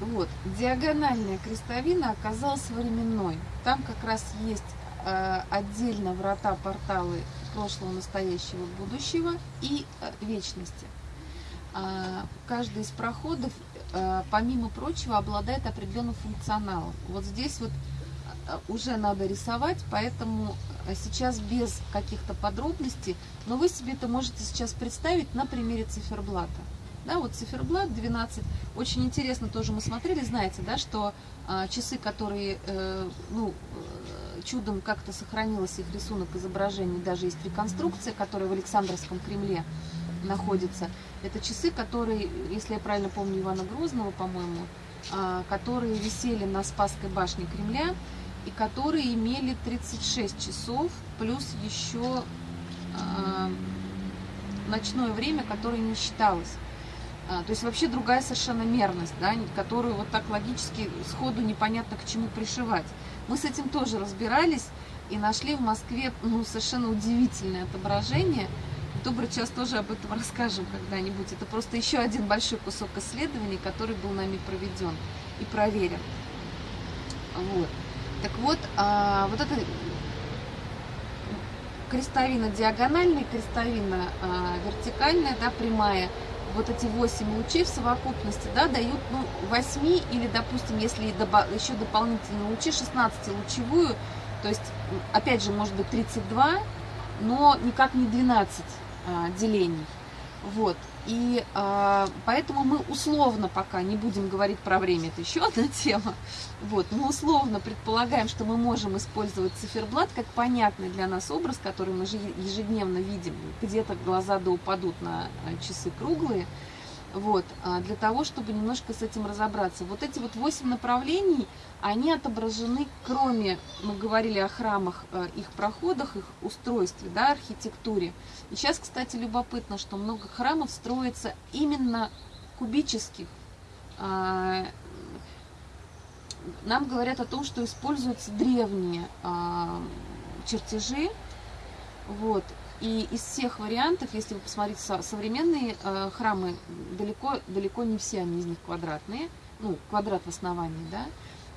Вот. Диагональная крестовина оказалась современной. Там как раз есть э, отдельно врата, порталы прошлого, настоящего, будущего и э, вечности. Э, каждый из проходов, э, помимо прочего, обладает определенным функционалом. Вот здесь вот э, уже надо рисовать, поэтому э, сейчас без каких-то подробностей, но вы себе это можете сейчас представить на примере циферблата. Да, вот циферблат 12. Очень интересно тоже мы смотрели, знаете, да, что а, часы, которые, э, ну, э, чудом как-то сохранилось их рисунок изображений, даже есть реконструкция, которая в Александровском Кремле находится. Это часы, которые, если я правильно помню Ивана Грозного, по-моему, а, которые висели на Спасской башне Кремля и которые имели 36 часов, плюс еще а, ночное время, которое не считалось. А, то есть вообще другая совершенно мерность, да, которую вот так логически сходу непонятно к чему пришивать. Мы с этим тоже разбирались и нашли в Москве ну, совершенно удивительное отображение. Добрый час тоже об этом расскажем когда-нибудь. Это просто еще один большой кусок исследований, который был нами проведен и проверен. Вот. Так вот, а, вот эта крестовина диагональная, крестовина а, вертикальная, да, прямая – вот эти 8 лучей в совокупности да, дают ну, 8 или, допустим, если еще дополнительные лучи, 16-лучевую, то есть, опять же, может быть 32, но никак не 12 а, делений. Вот. И а, поэтому мы условно пока не будем говорить про время, это еще одна тема. Вот, мы условно предполагаем, что мы можем использовать циферблат как понятный для нас образ, который мы ежедневно видим. Где-то глаза да упадут на а, часы круглые. Вот, а, для того, чтобы немножко с этим разобраться. Вот эти вот восемь направлений, они отображены, кроме, мы говорили о храмах, а, их проходах, их устройстве, да, архитектуре. И сейчас, кстати, любопытно, что много храмов строится именно кубических. А, нам говорят о том, что используются древние чертежи, вот, и из всех вариантов, если вы посмотрите современные э, храмы, далеко, далеко не все они из них квадратные. Ну, квадрат в основании, да.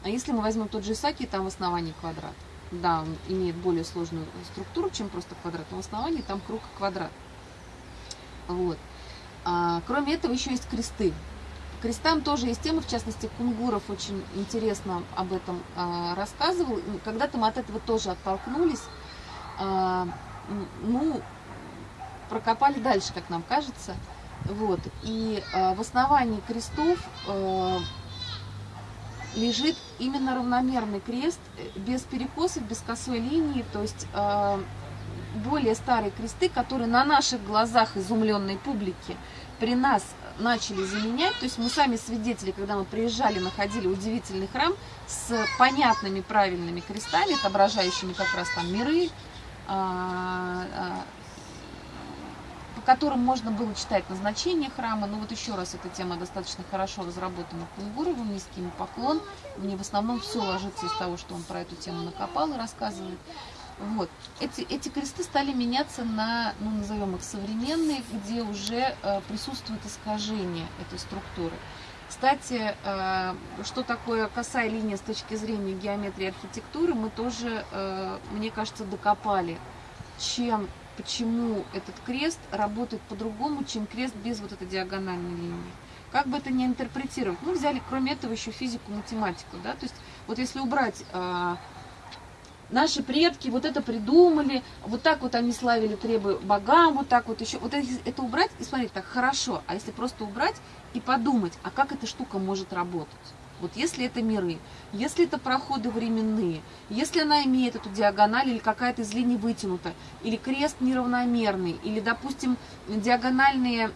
А если мы возьмем тот же Исаки, там в основании квадрат. Да, он имеет более сложную структуру, чем просто квадрат. Но в основании там круг и квадрат. Вот. А, кроме этого, еще есть кресты. крестам тоже есть тема, в частности, Кунгуров очень интересно об этом а, рассказывал. Когда-то мы от этого тоже оттолкнулись. А, ну, прокопали дальше, как нам кажется. Вот. И э, в основании крестов э, лежит именно равномерный крест, э, без перекосов, без косой линии, то есть э, более старые кресты, которые на наших глазах изумленной публики при нас начали заменять, то есть мы сами свидетели, когда мы приезжали, находили удивительный храм с понятными правильными крестами, отображающими как раз там миры, по которым можно было читать назначение храма. Но вот еще раз, эта тема достаточно хорошо разработана Кунгуровым, низкий ему поклон. Мне в основном все ложится из того, что он про эту тему накопал и рассказывает. Вот. Эти, эти кресты стали меняться на, ну, назовем их современные, где уже э, присутствует искажение этой структуры. Кстати, э, что такое косая линия с точки зрения геометрии архитектуры, мы тоже, э, мне кажется, докопали, чем, почему этот крест работает по-другому, чем крест без вот этой диагональной линии. Как бы это ни интерпретировать, мы взяли, кроме этого, еще физику, математику, да, то есть вот если убрать э, наши предки вот это придумали, вот так вот они славили требы богам, вот так вот еще, вот это убрать и смотреть так, хорошо, а если просто убрать и подумать, а как эта штука может работать? Вот если это миры, если это проходы временные, если она имеет эту диагональ или какая-то из линий вытянута, или крест неравномерный, или, допустим, диагональные,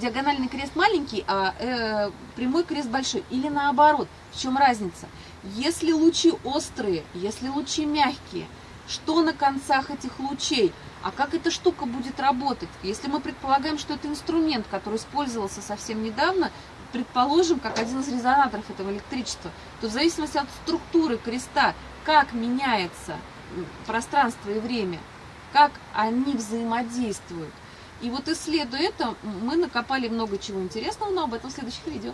диагональный крест маленький, а э, прямой крест большой, или наоборот, в чем разница? Если лучи острые, если лучи мягкие, что на концах этих лучей? А как эта штука будет работать? Если мы предполагаем, что это инструмент, который использовался совсем недавно, предположим, как один из резонаторов этого электричества, то в зависимости от структуры креста, как меняется пространство и время, как они взаимодействуют. И вот исследуя это, мы накопали много чего интересного, но об этом в следующих видео.